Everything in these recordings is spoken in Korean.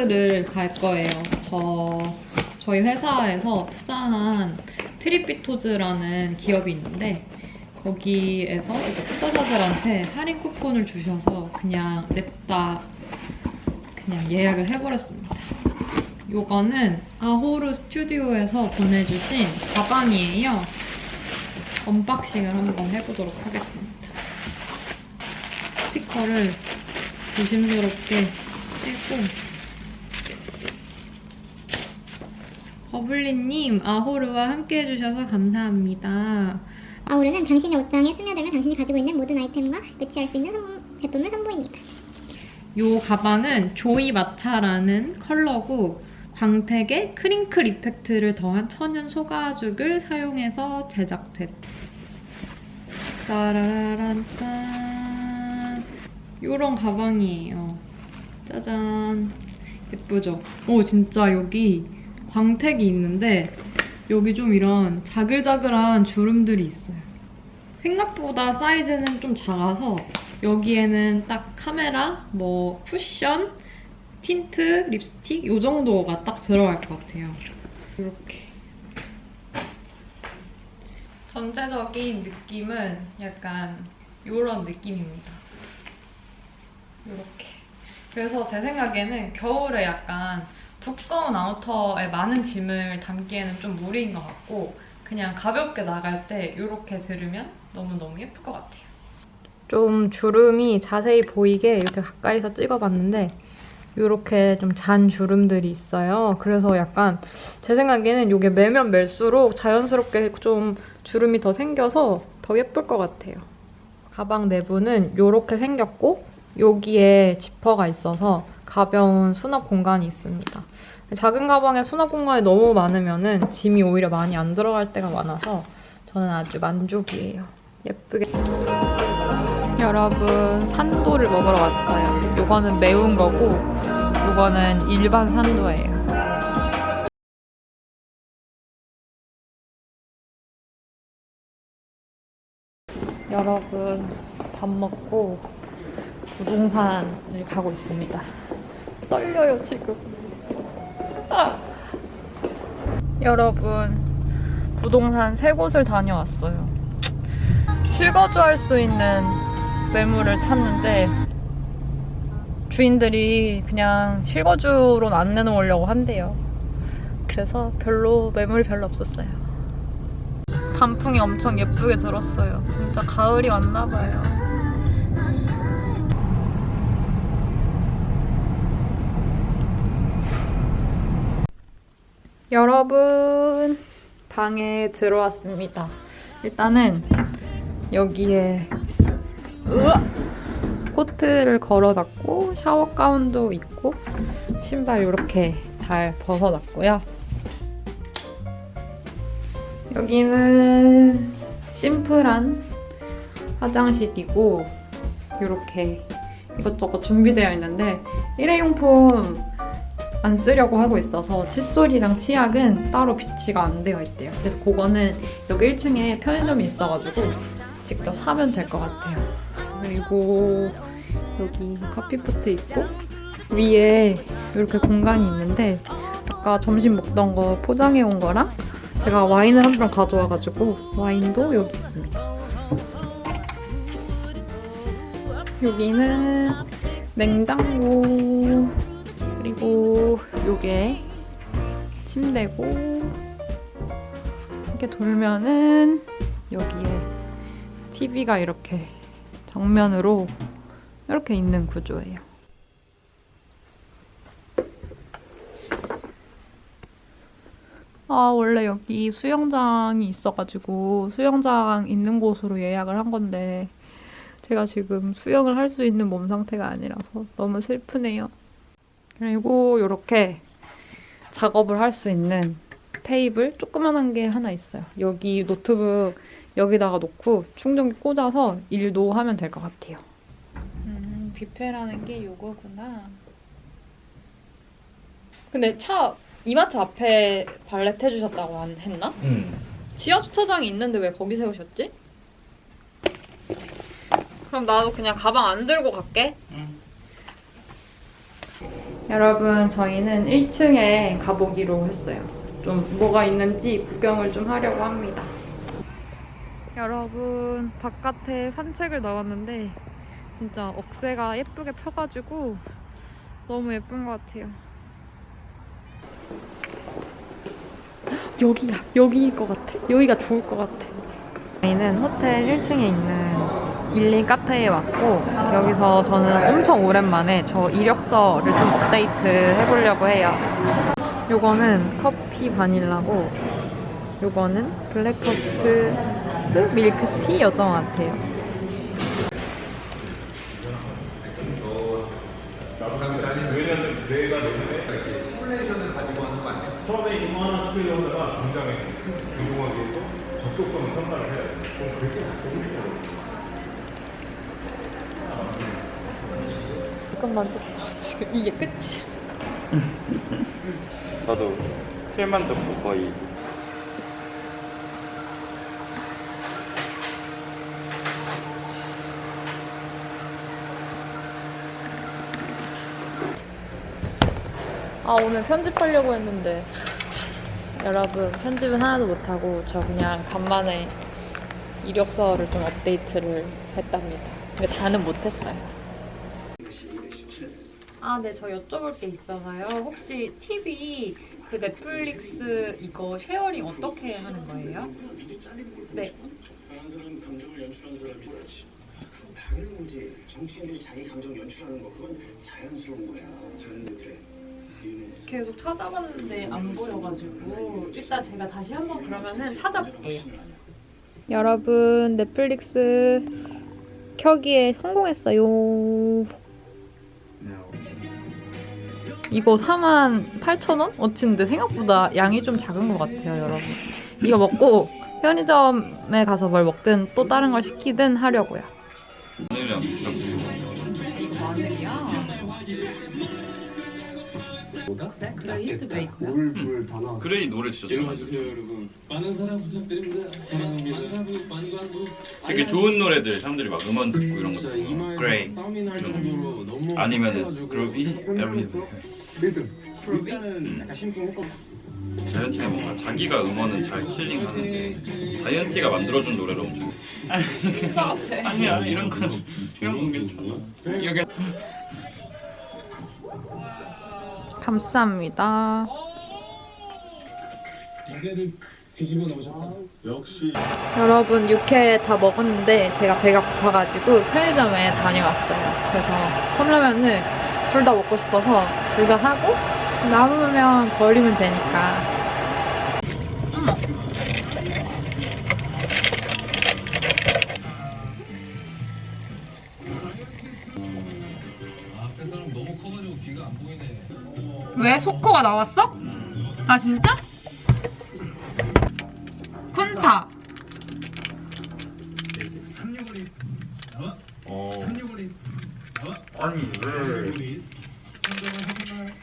호캉스를 갈 거예요. 저 저희 회사에서 투자한 트립비토즈라는 기업이 있는데 거기에서 투자자들한테 할인 쿠폰을 주셔서 그냥 냅다 그냥 예약을 해버렸습니다. 요거는 아호르 스튜디오에서 보내주신 가방이에요. unboxing을 한번 해보도록 하겠습니다. 스티커를 조심스럽게 떼고 버블리님 아호르와 함께 해주셔서 감사합니다. 아우르는 당신의 옷장에 스며들면 당신이 가지고 있는 모든 아이템과 매치할 수 있는 선- 제품을 선보입니다. 요 가방은 조이 마차라는 컬러고 광택에 크링클 이펙트를 더한 천연 소가죽을 사용해서 제작됐. 요런 가방이에요. 짜잔. 예쁘죠? 오 진짜 여기 광택이 있는데 여기 좀 이런 자글자글한 주름들이 있어요. 생각보다 사이즈는 좀 작아서 여기에는 딱 카메라, 뭐 쿠션, 틴트, 립스틱 이 정도가 딱 들어갈 것 같아요. 이렇게. 전체적인 느낌은 약간 이런 느낌입니다. 이렇게. 그래서 제 생각에는 겨울에 약간 두꺼운 아우터에 많은 짐을 담기에는 좀 무리인 것 같고 그냥 가볍게 나갈 때 이렇게 들으면 너무너무 예쁠 것 같아요. 좀 주름이 자세히 보이게 이렇게 가까이서 찍어봤는데 이렇게 좀 잔 주름들이 있어요. 그래서 약간 제 생각에는 이게 매면 멜수록 자연스럽게 좀 주름이 더 생겨서 더 예쁠 것 같아요. 가방 내부는 이렇게 생겼고 여기에 지퍼가 있어서 가벼운 수납 공간이 있습니다. 작은 가방에 수납 공간이 너무 많으면 짐이 오히려 많이 안 들어갈 때가 많아서 저는 아주 만족이에요. 예쁘게. 여러분 산도를 먹으러 왔어요. 요거는 매운 거고 요거는 일반 산도예요. 여러분 밥 먹고 부동산을 가고 있습니다. 떨려요 지금. 아. 여러분 부동산 세 곳을 다녀왔어요. 실거주할 수 있는 매물을 찾는데 주인들이 그냥 실거주로는 안 내놓으려고 한대요. 그래서 별로 매물이 별로 없었어요. 단풍이 엄청 예쁘게 들었어요. 진짜 가을이 왔나 봐요. 여러분 방에 들어왔습니다. 일단은 여기에 으아! 코트를 걸어놨고 샤워 가운도 있고 신발 이렇게 잘 벗어놨고요. 여기는 심플한 화장실이고 이렇게 이것저것 준비되어 있는데 일회용품 안 쓰려고 하고 있어서 칫솔이랑 치약은 따로 비치가 안 되어 있대요. 그래서 그거는 여기 1층에 편의점이 있어가지고 직접 사면 될 것 같아요. 그리고 여기 커피포트 있고 위에 이렇게 공간이 있는데 아까 점심 먹던 거 포장해 온 거랑 제가 와인을 한 병 가져와가지고 와인도 여기 있습니다. 여기는 냉장고 그리고 요게 침대고 이렇게 돌면은 여기에 TV가 이렇게 정면으로 이렇게 있는 구조예요. 아 원래 여기 수영장이 있어가지고 수영장 있는 곳으로 예약을 한 건데 제가 지금 수영을 할 수 있는 몸 상태가 아니라서 너무 슬프네요. 그리고 이렇게 작업을 할 수 있는 테이블 조그만한 게 하나 있어요. 여기 노트북 여기다가 놓고 충전기 꽂아서 일도 하면 될 것 같아요. 음, 뷔페라는 게 요거구나. 근데 차 이마트 앞에 발렛 해주셨다고 안- 했나? 응. 지하 주차장이 있는데 왜 거기 세우셨지? 그럼 나도 그냥 가방 안 들고 갈게. 응. 여러분, 저희는 1층에 가보기로 했어요. 좀 뭐가 있는지 구경을 좀 하려고 합니다. 여러분, 바깥에 산책을 나왔는데 진짜 억새가 예쁘게 펴가지고 너무 예쁜 것 같아요. 여기야, 여기일 것 같아. 여기가 좋을 것 같아. 저희는 호텔 1층에 있는 일리 카페에 왔고 여기서 저는 엄청 오랜만에 저 이력서를 좀 업데이트 해보려고 해요. 요거는 커피 바닐라고 요거는 breakfast 밀크티였던 것 같아요. 처음에 이거 하나 시키려다가 당장에 운동하기에도 적극성을 선발을 해야 돼. 그럼 싶어. 잠깐만 지금 이게 끝이야. 나도 틀만 잡고 거의 아 오늘 편집하려고 했는데 여러분 편집은 하나도 못하고 저 그냥 간만에 이력서를 좀 업데이트를 했답니다. 근데 다는 못했어요. 아, 네, 저 여쭤볼 게 있어서요. 혹시 TV 그 넷플릭스 이거 sharing 어떻게 하는 거예요? 네. 다른 사람 감정을 연출한 사람이 당연한 거지. 정치인들이 자기 감정 연출하는 거 그건 자연스러운 거야. 자연스럽게. 이해했어. 계속 찾아봤는데 안 보여가지고 일단 제가 다시 한번 그러면은 찾아볼게요. 여러분 넷플릭스 켜기에 성공했어요. 이거 48,000원? 어치인데 생각보다 양이 좀 작은 것 같아요, 여러분. 이거 먹고 편의점에 가서 뭘 먹든 또 다른 걸 시키든 하려고요. 마늘이랑? 네? 물불 다 나왔어. 그레이 노래 진짜 여러분 많은 사랑 부탁드립니다 사랑합니다 많이 가고 되게 좋은 노래들 사람들이 막 음원 듣고 이런 거 그레이 아니면은 아파가지고 그루비 에브리థing 리듬. 일단은 약간 심쿵했거든 자이언티가 뭔가 자기가 음원은 잘 힐링하는데 자이언티가 만들어준 노래를 엄청 아니 아니야 이런 거는 이런 건 괜찮아. 여기. 감사합니다. 여러분 육회 다 먹었는데 제가 배가 고파가지고 편의점에 다녀왔어요. 그래서 컵라면을 둘 다 먹고 싶어서 둘 다 하고 남으면 버리면 되니까 왜? 소코가 나왔어? 아 진짜? 쿤타 어 아니 왜 알겠습니다 사랑합니다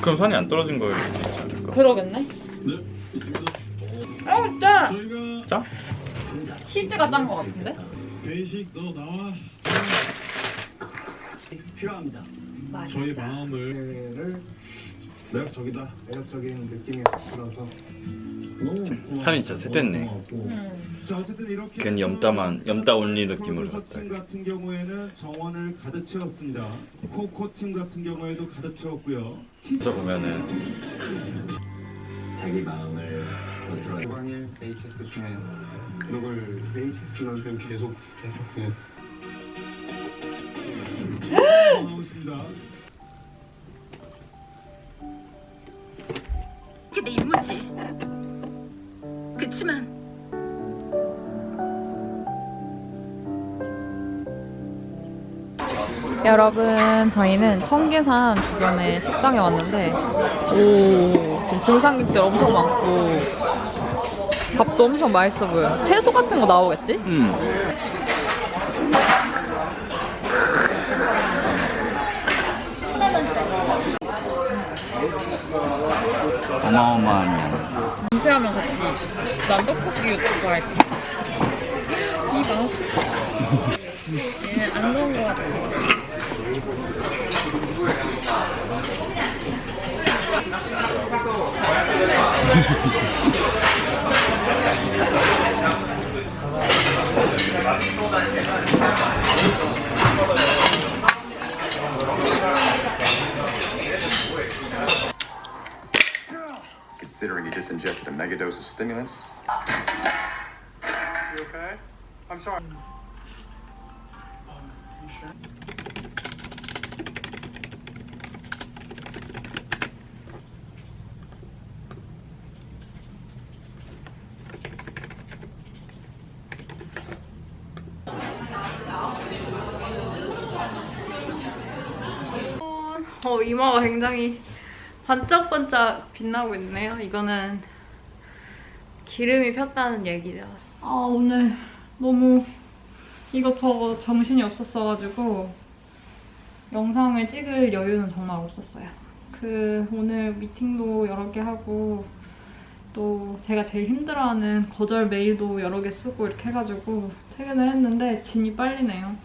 그럼 산이 안 떨어진 거일 수도 있지 않을까? 그러겠네? 어 저희가 짜? 치즈가 짠 거 같은데? 베이식 너 나와. 필요합니다. 저희 마음을 를 매력적이다. 매력적인 느낌이 들어서 산이 진짜 셋됐네. 음. 자 어쨌든 이렇게 괜히 염따만 염따 온리 느낌으로 갔다 팀 같은 경우에는 정원을 가득 채웠습니다. 코코 팀 같은 경우에도 가득 채웠고요. 그래서 보면은 자기 마음을 더 들어. 고광일 HS 팬 누굴 HS는 계속 계속 그 나오십니다. 이게 내 임무지. 그치만 여러분 저희는 청계산 주변에 식당에 왔는데 오 지금 등산객들 엄청 많고 밥도 엄청 맛있어 보여요 채소 같은 거 나오겠지? 음 어마어마한 양 은퇴하면 같이 난 떡볶이 유튜브 할게 많았어. 얘는 안 넣은 것 같아. Considering you just ingested a megadose of stimulants. You okay? I'm sorry. 어, 이마가 굉장히 반짝반짝 빛나고 있네요. 이거는 기름이 폈다는 얘기죠. 아, 오늘 너무 이것저것 정신이 없었어가지고 영상을 찍을 여유는 정말 없었어요. 그 오늘 미팅도 여러 개 하고 또 제가 제일 힘들어하는 거절 메일도 여러 개 쓰고 이렇게 해가지고 퇴근을 했는데 진이 빨리네요.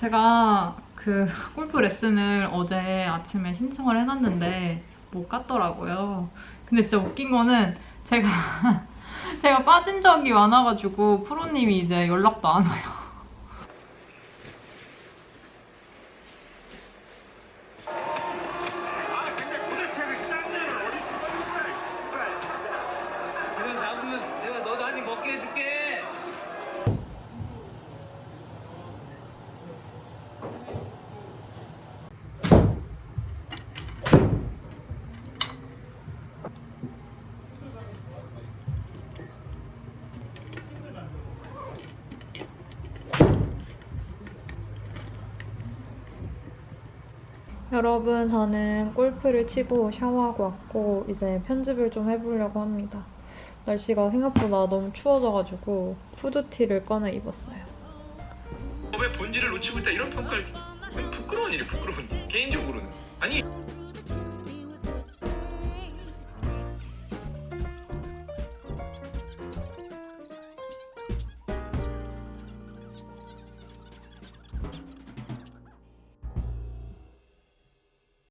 제가 그 골프 레슨을 어제 아침에 신청을 해놨는데 못 갔더라고요. 근데 진짜 웃긴 거는 제가 제가 빠진 적이 많아가지고 프로님이 이제 연락도 안 와요. 이거 잡으면 내가 너도 한입 먹게 해줄게. 여러분, 저는 골프를 치고 샤워하고 왔고 이제 편집을 좀 해보려고 합니다. 날씨가 생각보다 너무 추워져가지고 후드티를 꺼내 입었어요. 왜 본질을 놓치고 있다 이런 평가를 부끄러운 일이 부끄러운 일. 개인적으로는 아니